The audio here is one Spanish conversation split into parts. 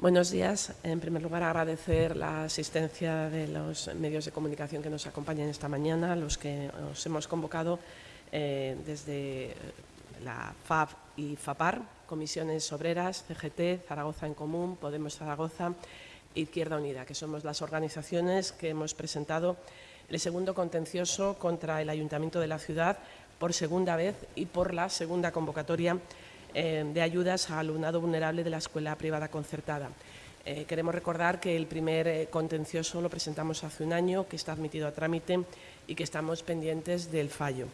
Buenos días. En primer lugar, agradecer la asistencia de los medios de comunicación que nos acompañan esta mañana, los que os hemos convocado eh, desde la FAB y FAPAR, Comisiones Obreras, CGT, Zaragoza en Común, Podemos Zaragoza, Izquierda Unida, que somos las organizaciones que hemos presentado el segundo contencioso contra el Ayuntamiento de la ciudad por segunda vez y por la segunda convocatoria eh, de ayudas a alumnado vulnerable de la escuela privada concertada. Eh, queremos recordar que el primer eh, contencioso lo presentamos hace un año, que está admitido a trámite y que estamos pendientes del fallo.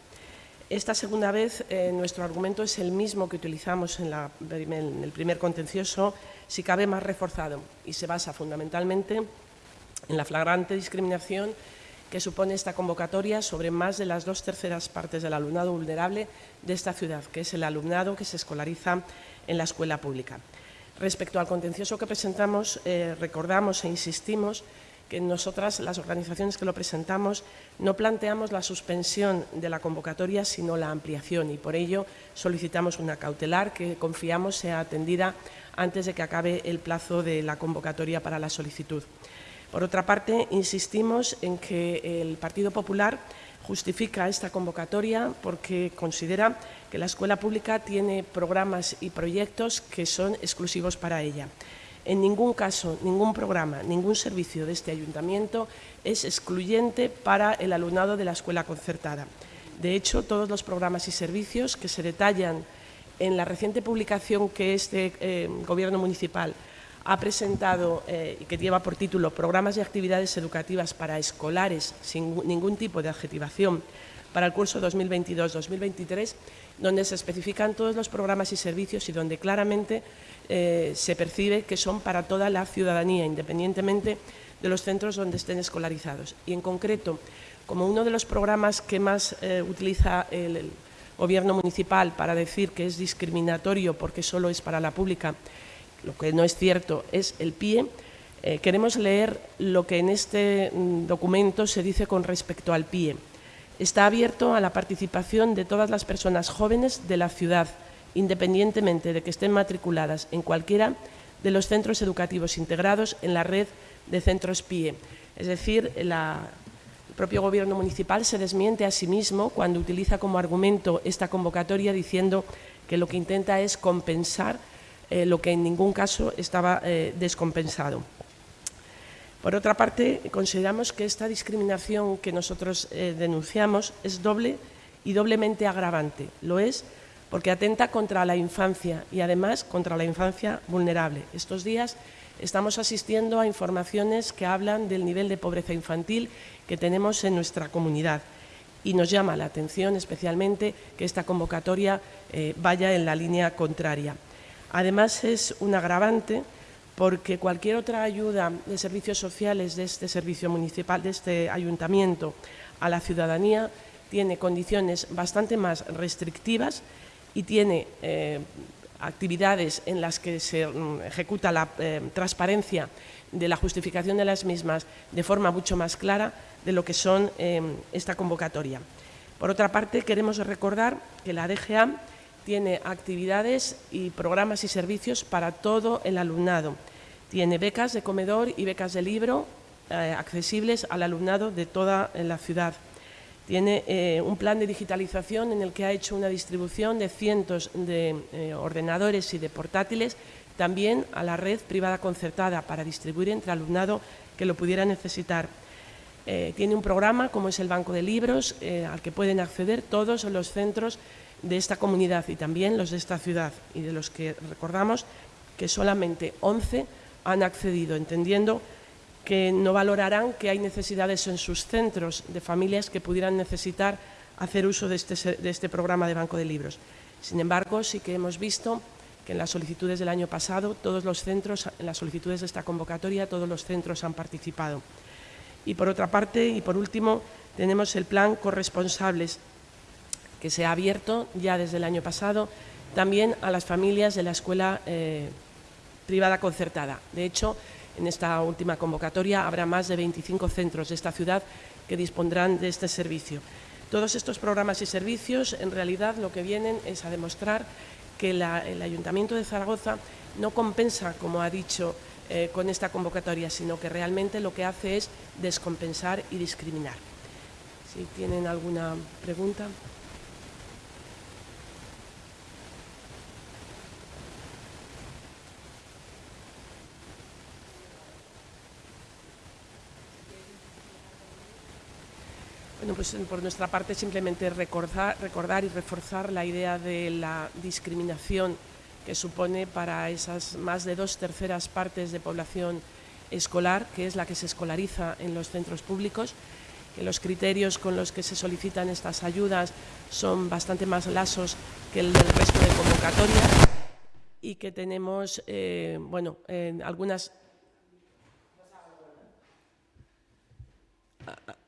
Esta segunda vez nuestro argumento es el mismo que utilizamos en, el primer contencioso, si cabe más reforzado, y se basa fundamentalmente en la flagrante discriminación que supone esta convocatoria sobre más de las dos terceras partes del alumnado vulnerable de esta ciudad, que es el alumnado que se escolariza en la escuela pública. Respecto al contencioso que presentamos, eh, recordamos e insistimos que nosotras, las organizaciones que lo presentamos, no planteamos la suspensión de la convocatoria, sino la ampliación y por ello solicitamos una cautelar que confiamos sea atendida antes de que acabe el plazo de la convocatoria para la solicitud. Por otra parte, insistimos en que el Partido Popular justifica esta convocatoria porque considera que la escuela pública tiene programas y proyectos que son exclusivos para ella. En ningún caso, ningún programa, ningún servicio de este ayuntamiento es excluyente para el alumnado de la escuela concertada. De hecho, todos los programas y servicios que se detallan en la reciente publicación que este eh, Gobierno municipal ha presentado eh, y que lleva por título Programas y actividades educativas para escolares sin ningún tipo de adjetivación para el curso 2022-2023, donde se especifican todos los programas y servicios y donde claramente eh, se percibe que son para toda la ciudadanía, independientemente de los centros donde estén escolarizados. Y en concreto, como uno de los programas que más eh, utiliza el Gobierno municipal para decir que es discriminatorio porque solo es para la pública, lo que no es cierto es el PIE, eh, queremos leer lo que en este mm, documento se dice con respecto al PIE. Está abierto a la participación de todas las personas jóvenes de la ciudad, independientemente de que estén matriculadas en cualquiera de los centros educativos integrados en la red de centros PIE. Es decir, el propio Gobierno municipal se desmiente a sí mismo cuando utiliza como argumento esta convocatoria diciendo que lo que intenta es compensar eh, lo que en ningún caso estaba eh, descompensado. Por otra parte, consideramos que esta discriminación que nosotros eh, denunciamos es doble y doblemente agravante. Lo es porque atenta contra la infancia y además contra la infancia vulnerable. Estos días estamos asistiendo a informaciones que hablan del nivel de pobreza infantil que tenemos en nuestra comunidad y nos llama la atención especialmente que esta convocatoria vaya en la línea contraria. Además, es un agravante porque cualquier otra ayuda de servicios sociales de este servicio municipal, de este ayuntamiento a la ciudadanía, tiene condiciones bastante más restrictivas y tiene eh, actividades en las que se mm, ejecuta la eh, transparencia de la justificación de las mismas de forma mucho más clara de lo que son eh, esta convocatoria. Por otra parte, queremos recordar que la DGA tiene actividades y programas y servicios para todo el alumnado. Tiene becas de comedor y becas de libro eh, accesibles al alumnado de toda la ciudad. Tiene eh, un plan de digitalización en el que ha hecho una distribución de cientos de eh, ordenadores y de portátiles también a la red privada concertada para distribuir entre alumnado que lo pudiera necesitar. tiene un programa como es el Banco de Libros al que pueden acceder todos los centros de esta comunidad y también los de esta ciudad y de los que recordamos que solamente 11 han accedido, entendiendo que no valorarán que hay necesidades en sus centros de familias que pudieran necesitar hacer uso de este, de este programa de banco de libros. Sin embargo, sí que hemos visto que en las solicitudes del año pasado, todos los centros, en las solicitudes de esta convocatoria, todos los centros han participado. Y por otra parte, y por último, tenemos el plan corresponsables, que se ha abierto ya desde el año pasado también a las familias de la escuela eh, privada concertada. De hecho, en esta última convocatoria habrá más de 25 centros de esta ciudad que dispondrán de este servicio. Todos estos programas y servicios en realidad lo que vienen es a demostrar que el Ayuntamiento de Zaragoza no compensa, como ha dicho eh, con esta convocatoria, sino que realmente lo que hace es descompensar y discriminar. Si tienen alguna pregunta. Pues por nuestra parte simplemente recordar, y reforzar la idea de la discriminación que supone para esas más de dos terceras partes de población escolar, que es la que se escolariza en los centros públicos, que los criterios con los que se solicitan estas ayudas son bastante más lasos que el del resto de convocatorias y que tenemos, eh, bueno, algunas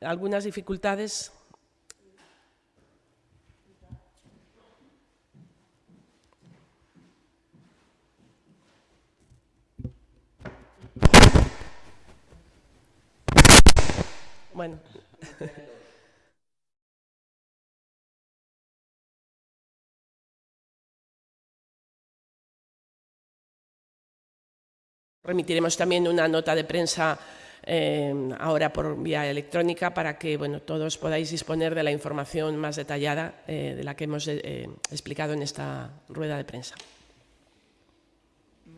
algunas dificultades Bueno. Remitiremos también una nota de prensa eh, ahora por vía electrónica para que bueno, todos podáis disponer de la información más detallada eh, de la que hemos eh, explicado en esta rueda de prensa.